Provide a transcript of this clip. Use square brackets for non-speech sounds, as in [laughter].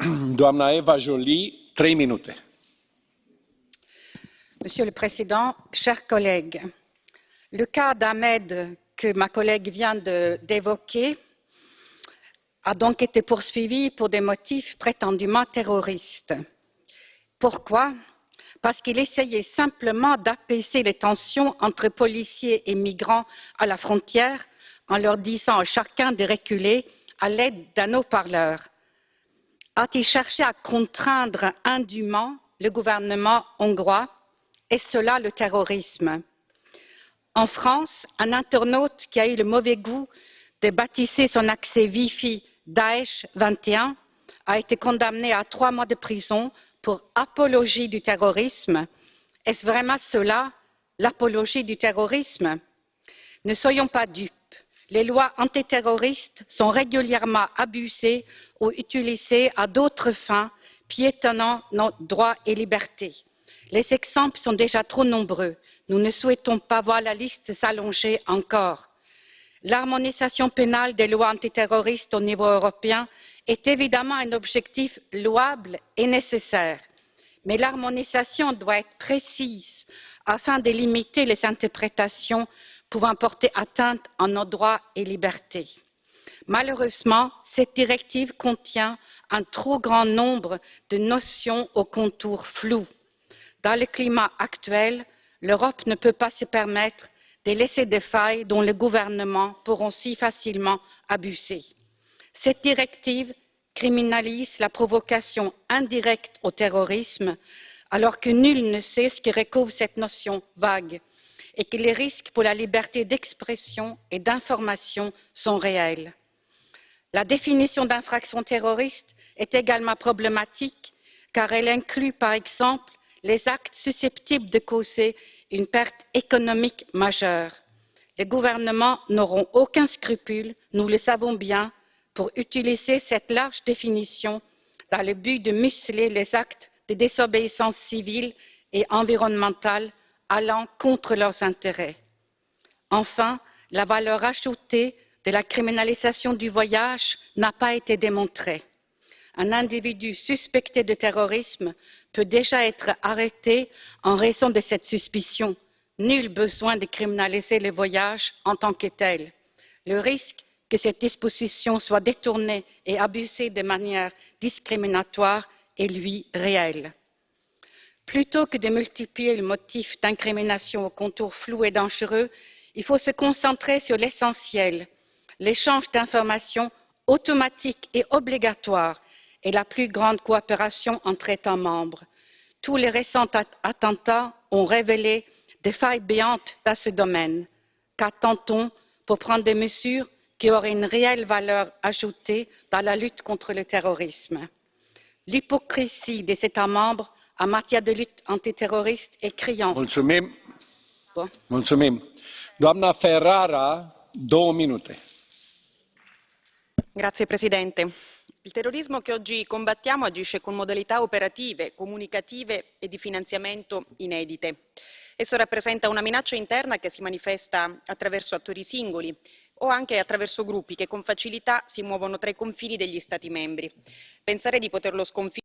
[clears throat] Monsieur le Président, chers collègues, le cas d'Ahmed que ma collègue vient d'évoquer a donc été poursuivi pour des motifs prétendument terroristes. Pourquoi? Parce qu'il essayait simplement d'apaiser les tensions entre policiers et migrants à la frontière en leur disant à chacun de reculer à l'aide d'un haut-parleur. A-t-il cherché à contraindre indûment le gouvernement hongrois Est-ce cela le terrorisme En France, un internaute qui a eu le mauvais goût de baptiser son accès Wi-Fi Daesh 21 a été condamné à trois mois de prison pour apologie du terrorisme. Est-ce vraiment cela, l'apologie du terrorisme? Ne soyons pas dupes. Les lois antiterroristes sont régulièrement abusées ou utilisées à d'autres fins, piétonnant nos droits et libertés. Les exemples sont déjà trop nombreux. Nous ne souhaitons pas voir la liste s'allonger encore l'harmonisation pénale des lois antiterroristes au niveau européen est évidemment un objectif louable et nécessaire mais l'harmonisation doit être précise afin de limiter les interprétations pouvant porter atteinte à nos droits et libertés. malheureusement cette directive contient un trop grand nombre de notions aux contours flous. dans le climat actuel l'europe ne peut pas se permettre de laisser des failles dont les gouvernements pourront si facilement abuser. cette directive criminalise la provocation indirecte au terrorisme alors que nul ne sait ce que recouvre cette notion vague et que les risques pour la liberté d'expression et d'information sont réels. la définition d'infraction terroriste est également problématique car elle inclut par exemple les actes susceptibles de causer une perte économique majeure. les gouvernements n'auront aucun scrupule nous le savons bien pour utiliser cette large définition dans le but de museler les actes de désobéissance civile et environnementale allant contre leurs intérêts. enfin la valeur ajoutée de la criminalisation du voyage n'a pas été démontrée un individu suspecté de terrorisme peut déjà être arrêté en raison de cette suspicion. nul besoin de criminaliser les voyages en tant que tels. le risque que cette disposition soit détournée et abusée de manière discriminatoire est lui réel. Plutôt que de multiplier les motifs d'incrimination aux contours flous et dangereux il faut se concentrer sur l'essentiel l'échange d'informations automatique et obligatoire et la plus grande coopération entre états membres. tous les récents attentats ont révélé des failles béantes dans ce domaine. qu'attend on pour prendre des mesures qui auraient une réelle valeur ajoutée dans la lutte contre le terrorisme? l'hypocrisie des états membres en matière de lutte antiterroriste est criante. signor presidente il terrorismo che oggi combattiamo agisce con modalità operative comunicative e di finanziamento inedite. esso rappresenta una minaccia interna che si manifesta attraverso attori singoli o anche attraverso gruppi che con facilità si muovono tra i confini degli stati membri. pensare di poterlo sconfiggere